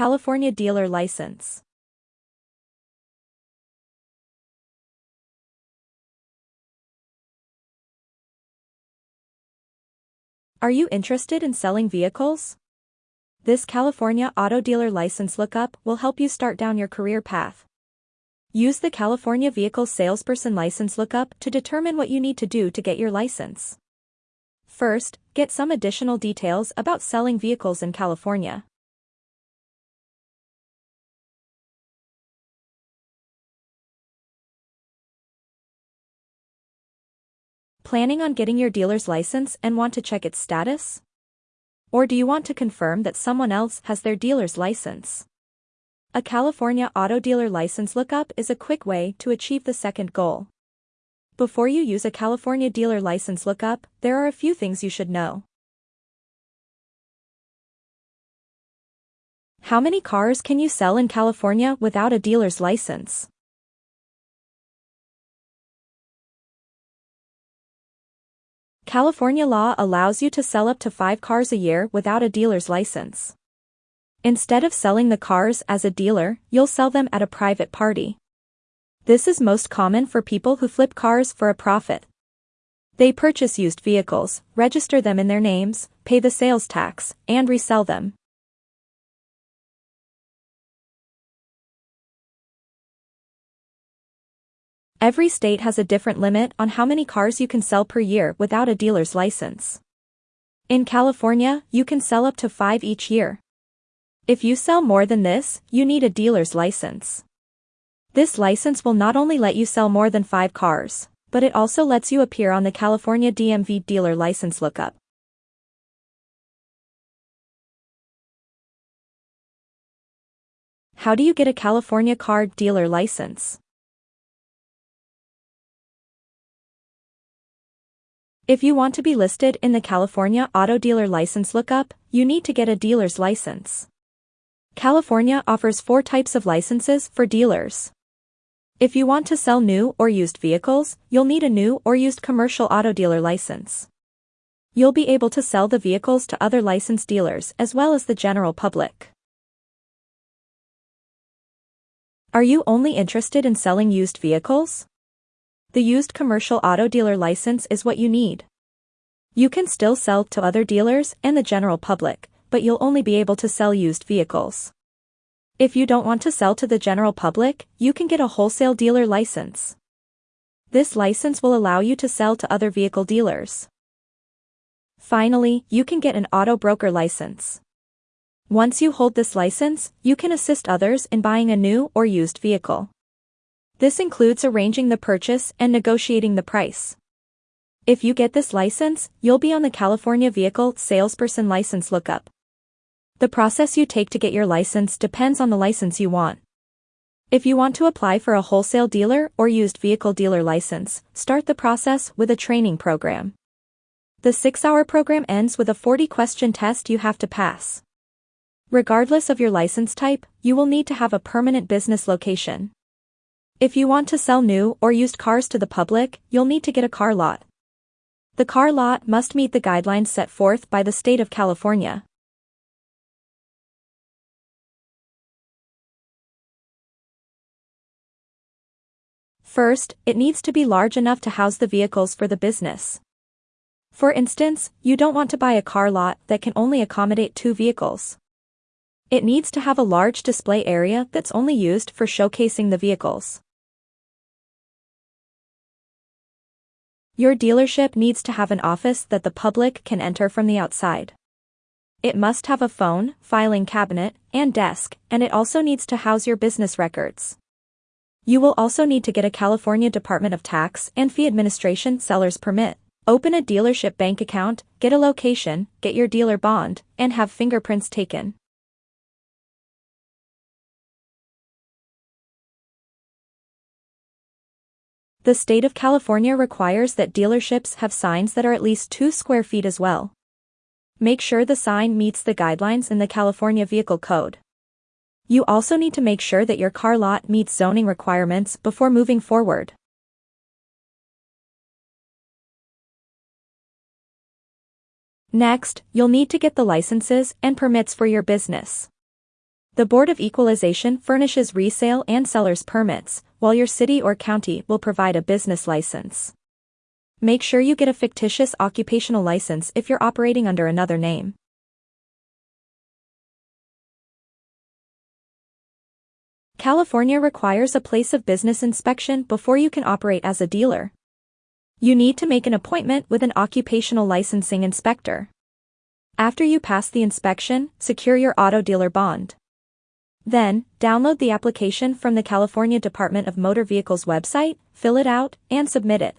California dealer license. Are you interested in selling vehicles? This California auto dealer license lookup will help you start down your career path. Use the California Vehicle Salesperson License Lookup to determine what you need to do to get your license. First, get some additional details about selling vehicles in California. Planning on getting your dealer's license and want to check its status? Or do you want to confirm that someone else has their dealer's license? A California auto dealer license lookup is a quick way to achieve the second goal. Before you use a California dealer license lookup, there are a few things you should know. How many cars can you sell in California without a dealer's license? California law allows you to sell up to five cars a year without a dealer's license. Instead of selling the cars as a dealer, you'll sell them at a private party. This is most common for people who flip cars for a profit. They purchase used vehicles, register them in their names, pay the sales tax, and resell them. Every state has a different limit on how many cars you can sell per year without a dealer's license. In California, you can sell up to five each year. If you sell more than this, you need a dealer's license. This license will not only let you sell more than five cars, but it also lets you appear on the California DMV dealer license lookup. How do you get a California car dealer license? If you want to be listed in the California Auto Dealer License Lookup, you need to get a dealer's license. California offers four types of licenses for dealers. If you want to sell new or used vehicles, you'll need a new or used commercial auto dealer license. You'll be able to sell the vehicles to other licensed dealers as well as the general public. Are you only interested in selling used vehicles? The used commercial auto dealer license is what you need. You can still sell to other dealers and the general public, but you'll only be able to sell used vehicles. If you don't want to sell to the general public, you can get a wholesale dealer license. This license will allow you to sell to other vehicle dealers. Finally, you can get an auto broker license. Once you hold this license, you can assist others in buying a new or used vehicle. This includes arranging the purchase and negotiating the price. If you get this license, you'll be on the California Vehicle Salesperson License Lookup. The process you take to get your license depends on the license you want. If you want to apply for a wholesale dealer or used vehicle dealer license, start the process with a training program. The six-hour program ends with a 40-question test you have to pass. Regardless of your license type, you will need to have a permanent business location. If you want to sell new or used cars to the public, you'll need to get a car lot. The car lot must meet the guidelines set forth by the state of California. First, it needs to be large enough to house the vehicles for the business. For instance, you don't want to buy a car lot that can only accommodate two vehicles. It needs to have a large display area that's only used for showcasing the vehicles. Your dealership needs to have an office that the public can enter from the outside. It must have a phone, filing cabinet, and desk, and it also needs to house your business records. You will also need to get a California Department of Tax and Fee Administration seller's permit, open a dealership bank account, get a location, get your dealer bond, and have fingerprints taken. The state of California requires that dealerships have signs that are at least 2 square feet as well. Make sure the sign meets the guidelines in the California Vehicle Code. You also need to make sure that your car lot meets zoning requirements before moving forward. Next, you'll need to get the licenses and permits for your business. The Board of Equalization furnishes resale and seller's permits, while your city or county will provide a business license. Make sure you get a fictitious occupational license if you're operating under another name. California requires a place of business inspection before you can operate as a dealer. You need to make an appointment with an occupational licensing inspector. After you pass the inspection, secure your auto dealer bond. Then, download the application from the California Department of Motor Vehicles website, fill it out, and submit it.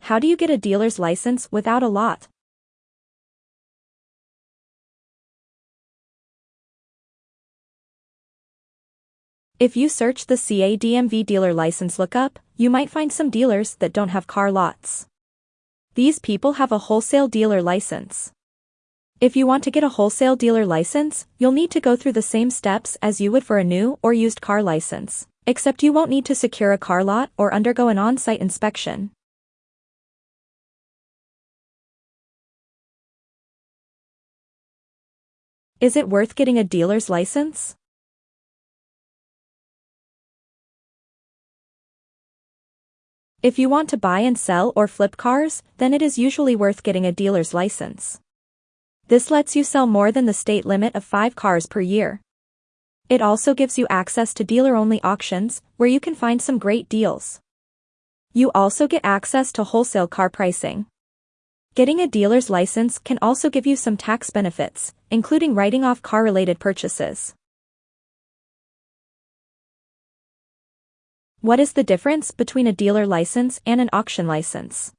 How do you get a dealer's license without a lot? If you search the CADMV dealer license lookup, you might find some dealers that don't have car lots. These people have a wholesale dealer license. If you want to get a wholesale dealer license, you'll need to go through the same steps as you would for a new or used car license, except you won't need to secure a car lot or undergo an on-site inspection. Is it worth getting a dealer's license? If you want to buy and sell or flip cars, then it is usually worth getting a dealer's license. This lets you sell more than the state limit of 5 cars per year. It also gives you access to dealer-only auctions, where you can find some great deals. You also get access to wholesale car pricing. Getting a dealer's license can also give you some tax benefits, including writing off car-related purchases. What is the difference between a dealer license and an auction license?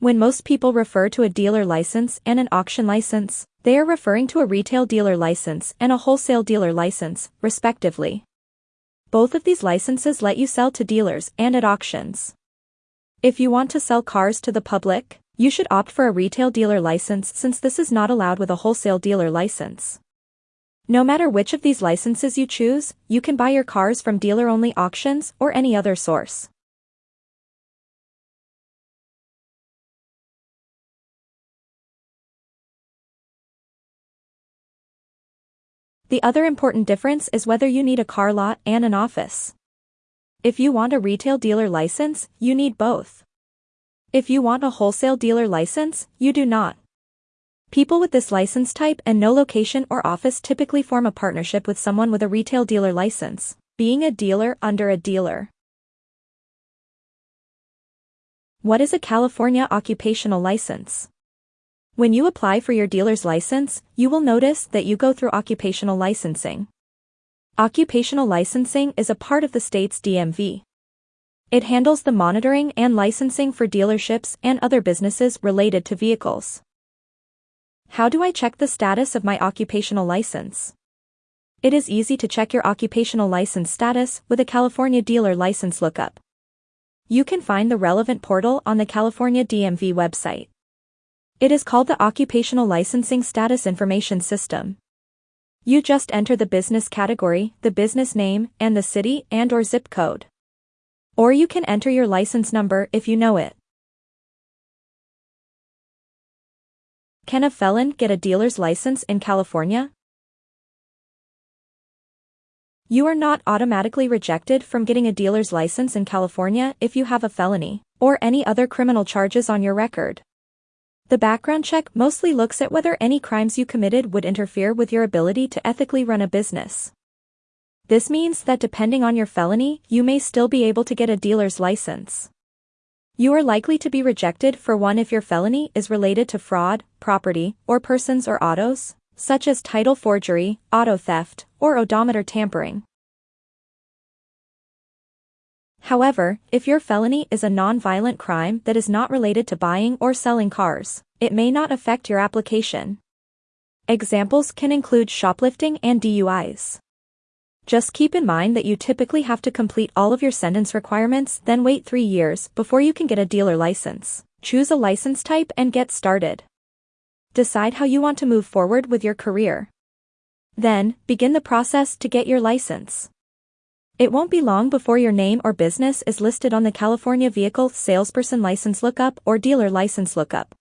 When most people refer to a dealer license and an auction license, they are referring to a retail dealer license and a wholesale dealer license, respectively. Both of these licenses let you sell to dealers and at auctions. If you want to sell cars to the public, you should opt for a retail dealer license since this is not allowed with a wholesale dealer license. No matter which of these licenses you choose, you can buy your cars from dealer-only auctions or any other source. The other important difference is whether you need a car lot and an office. If you want a retail dealer license, you need both. If you want a wholesale dealer license, you do not. People with this license type and no location or office typically form a partnership with someone with a retail dealer license, being a dealer under a dealer. What is a California occupational license? When you apply for your dealer's license, you will notice that you go through occupational licensing. Occupational licensing is a part of the state's DMV. It handles the monitoring and licensing for dealerships and other businesses related to vehicles. How do I check the status of my occupational license? It is easy to check your occupational license status with a California dealer license lookup. You can find the relevant portal on the California DMV website. It is called the Occupational Licensing Status Information System. You just enter the business category, the business name, and the city and or zip code. Or you can enter your license number if you know it. Can a felon get a dealer's license in California? You are not automatically rejected from getting a dealer's license in California if you have a felony or any other criminal charges on your record. The background check mostly looks at whether any crimes you committed would interfere with your ability to ethically run a business. This means that depending on your felony, you may still be able to get a dealer's license. You are likely to be rejected for one if your felony is related to fraud, property, or persons or autos, such as title forgery, auto theft, or odometer tampering. However, if your felony is a non-violent crime that is not related to buying or selling cars, it may not affect your application. Examples can include shoplifting and DUIs. Just keep in mind that you typically have to complete all of your sentence requirements then wait three years before you can get a dealer license. Choose a license type and get started. Decide how you want to move forward with your career. Then, begin the process to get your license. It won't be long before your name or business is listed on the California Vehicle Salesperson License Lookup or Dealer License Lookup.